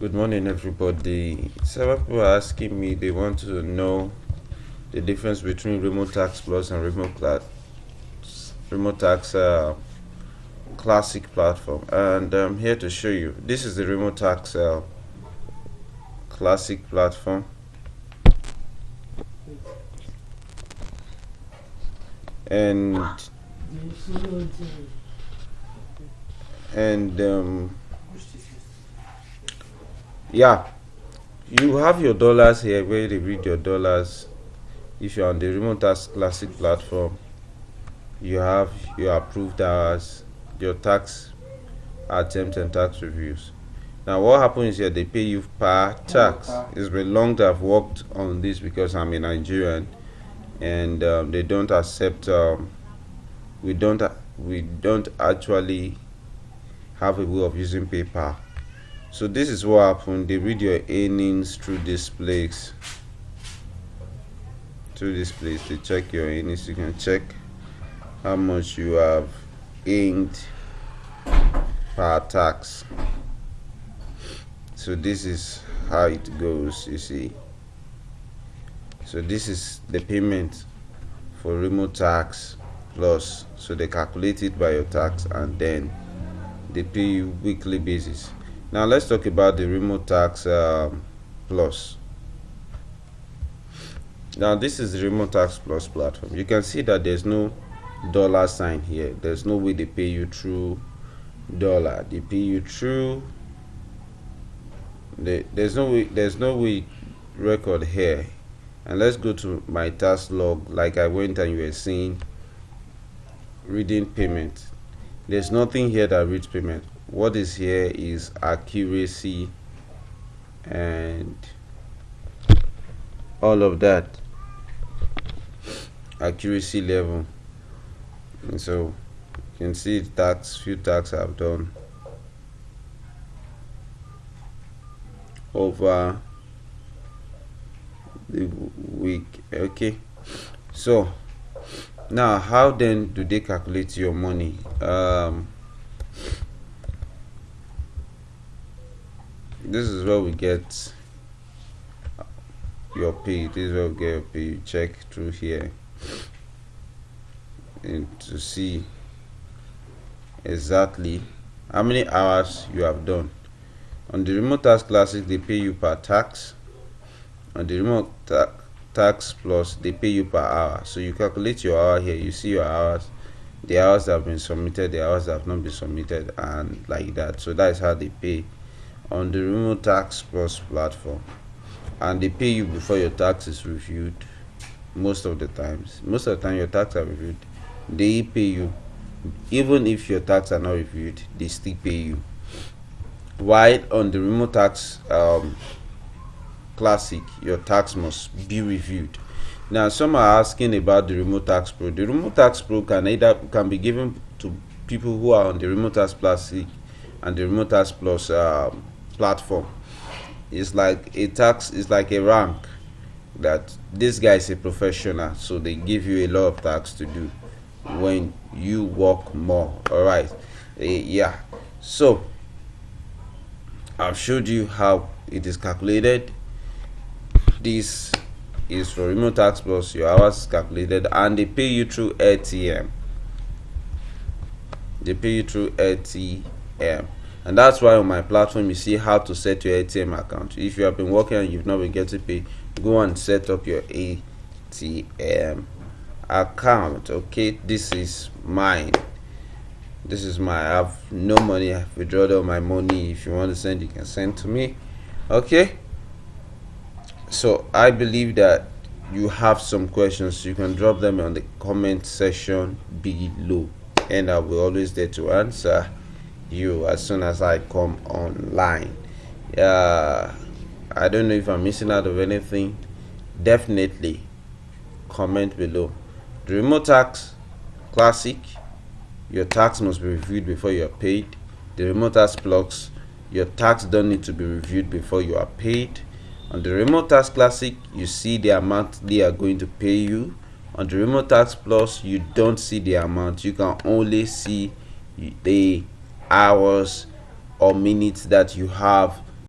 Good morning, everybody. Several people are asking me, they want to know the difference between Remotasks Plus and Remote, Cla Remotasks uh, Classic platform. And I'm here to show you. This is the Remotasks uh, Classic platform. And and um, yeah. You have your dollars here where they read your dollars. If you're on the Remotasks classic platform you have your approved hours your tax attempts and tax reviews. Now what happens here they pay you per tax. It's been long that i've worked on this because i'm a nigerian and um, they don't accept um, we don't we don't actually have a way of using PayPal so this is what happened. They read your earnings through this place. Through this place they check your earnings you can check how much you have earned per tax so this is how it goes you see. So this is the payment for Remotasks plus so they calculate it by your tax and then they pay you weekly basis now let's talk about the Remotasks um, plus. Now this is the Remotasks plus platform. You can see that there's no dollar sign here. There's no way they pay you through dollar. They pay you through the, there's no way there's no way record here. And let's go to my task log. Like i went and you were seeing reading payment. There's nothing here that reads payment what is here is accuracy and all of that. Accuracy level. And so you can see tax few tax I've done. Over the week. Okay. So now how then do they calculate your money? Um, this is where we get your pay this is where we get your pay you check through here and to see exactly how many hours you have done. On the Remotasks classic they pay you per tax. On the remote tax tax plus they pay you per hour. So you calculate your hour here. You see your hours. The hours that have been submitted the hours that have not been submitted and like that. So that is how they pay on the Remotasks plus platform and they pay you before your tax is reviewed most of the times. Most of the time your tax are reviewed. They pay you. Even if your tax are not reviewed they still pay you. While on the Remotasks um, classic your tax must be reviewed. Now some are asking about the Remotasks pro. The Remotasks pro can either can be given to people who are on the Remotasks classic and the Remotasks plus um, platform. It's like a tax it's like a rank that this guy is a professional so they give you a lot of tax to do when you work more all right? Uh, yeah. So i've showed you how it is calculated. This is for Remotasks plus your hours calculated and they pay you through Airtm they pay you through Airtm and that's why on my platform you see how to set your Airtm account. If you have been working and you've not been getting paid go and set up your Airtm account okay? This is mine. This is my I have no money I've withdrawn all my money. If you want to send you can send to me okay? So i believe that you have some questions. You can drop them on the comment section below and i'll always there to answer you as soon as i come online. Yeah i don't know if i'm missing out of anything. Definitely comment below. The Remotasks classic. Your tax must be reviewed before you are paid. The Remotasks plus your tax don't need to be reviewed before you are paid. On the Remotasks classic you see the amount they are going to pay you. On the Remotasks plus you don't see the amount. You can only see the hours or minutes that you have